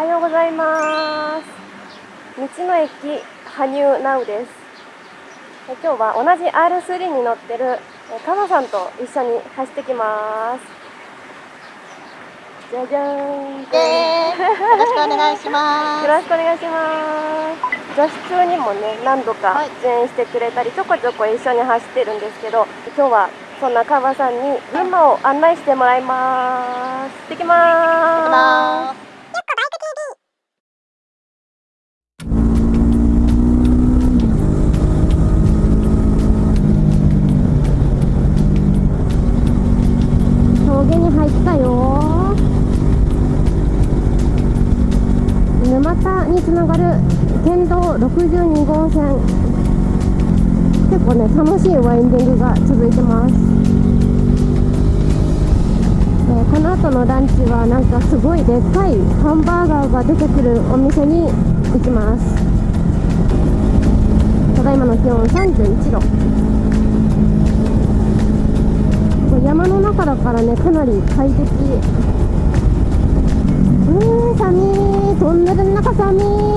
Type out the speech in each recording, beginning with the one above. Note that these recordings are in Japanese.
はようございます。道の駅羽生ナウです。今日は同じ R3 に乗ってるカバさんと一緒に走ってきます。じゃじゃーん。よろしくお願いします。よろしくお願いします。女子中にもね何度か出演してくれたり、ちょこちょこ一緒に走ってるんですけど今日はそんなカバさんに群馬を案内してもらいます。行ってきます62号線。結構ね楽しいワインディングが続いてます、この後のランチはなんかすごいでっかいハンバーガーが出てくるお店に行きます。ただいまの気温31度。山の中だからねかなり快適。うーん寒い。トンネルの中寒い。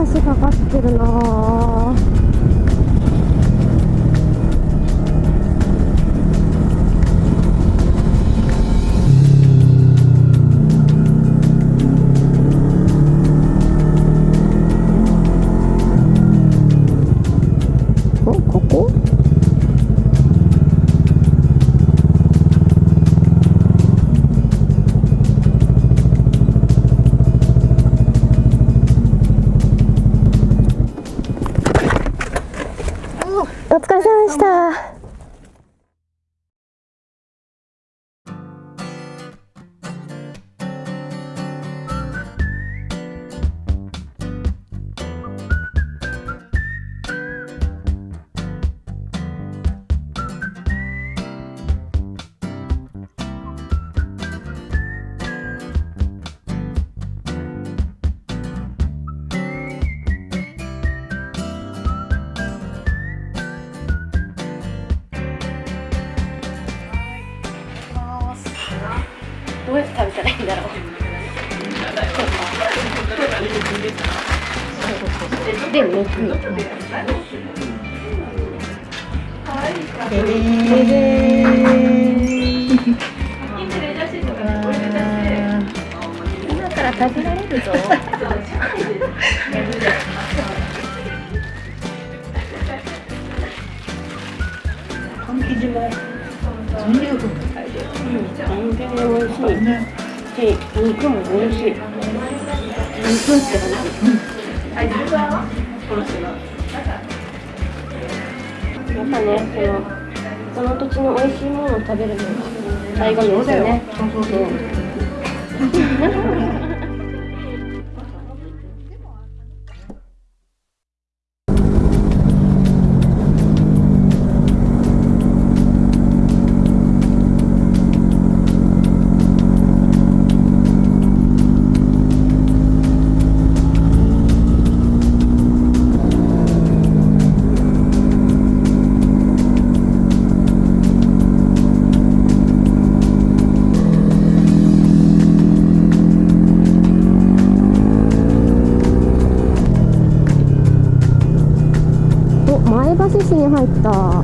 橋かかってるなました。で抜くででで今から食べられるぞ生地も全力全然美味しいし、肉も美味しい。肉って感じ、やっぱねそのその土地の美味しいものを食べるのが醍醐味ですよね。そうそうそう 入った。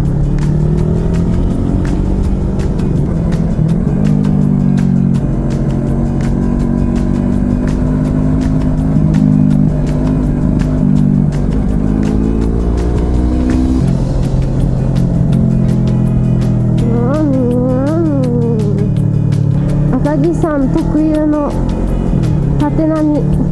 赤城山特有の縦波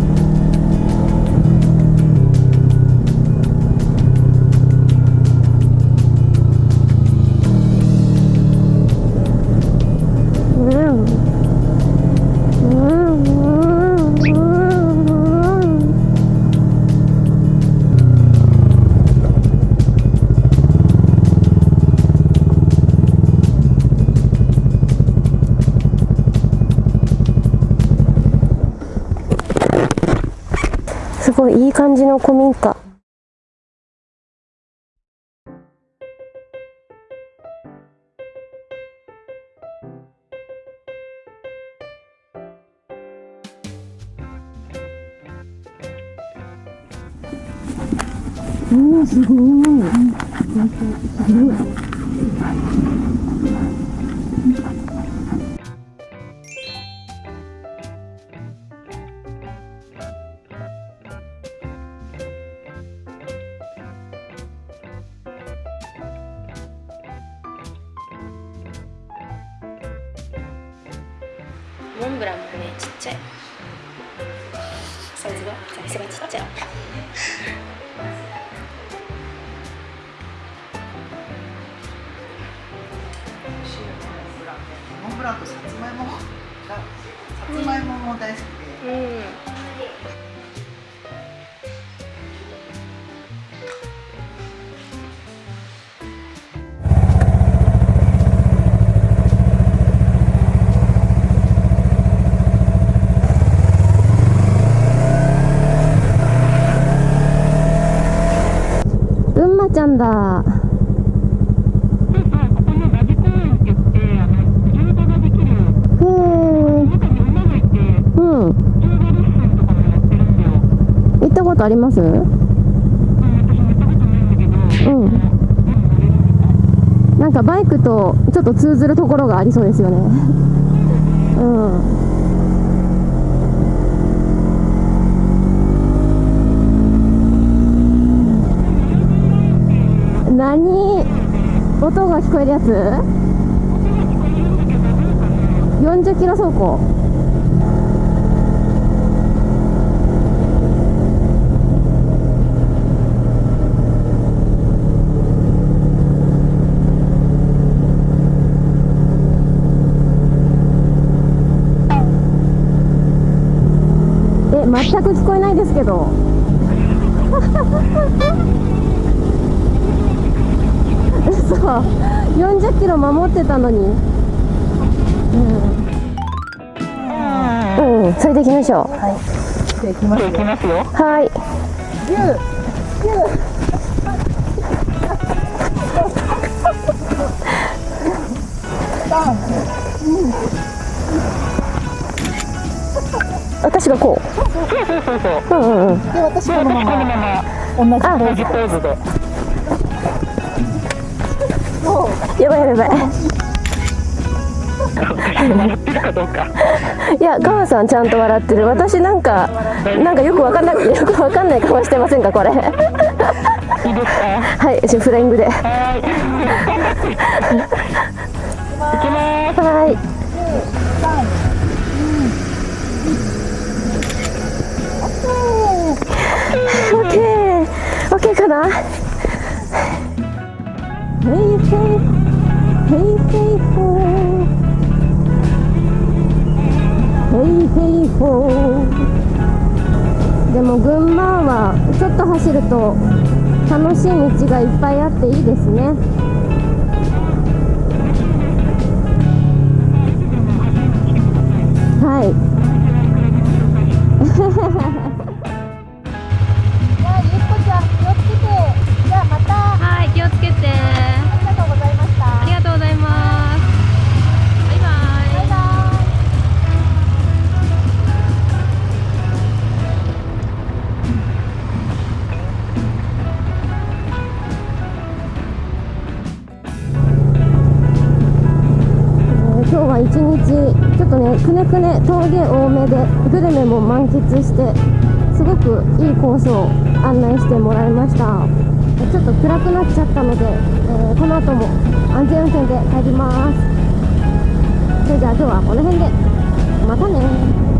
ごいいい感じの古民家。おおすごいすごいモンブランもねちっちゃい。サイズが？サイズがちっちゃい。モンブランとさつまいもがさつまいもも大好きで、うんうんまちゃん。だ行ったことあります？うん。なんかバイクとちょっと通ずるところがありそうですよね。うん何？音が聞こえるやつ？40キロ走行。え全く聞こえないですけど。嘘40キロ守ってたのに。うん、うん、それで行きましょう。はい。きますきますよ。はい。私がこう。うんうんうん。で私このまま。同じポーズ。ポーズでやばいやばい。いや川さんちゃんと笑ってる。私なんかなんかよくわかんなくよくわかんない顔してませんかこれ。はいじフライングで。はい。オッケー。オッケーかな？でも群馬はちょっと走ると楽しい道がいっぱいあっていいですねはいじゃあゆっこちゃん気をつけてじゃあまたはいをつけて。ありがとうございました。ありがとうございますバイバイ。バイバ今日は一日ちょっとねくねくね峠多めでグルメも満喫してすごくいいコースを案内してもらいました。えちょっと暗くなっちゃったので、えーこの後も安全運転で帰ります。それじゃあ今日はこの辺で。またね。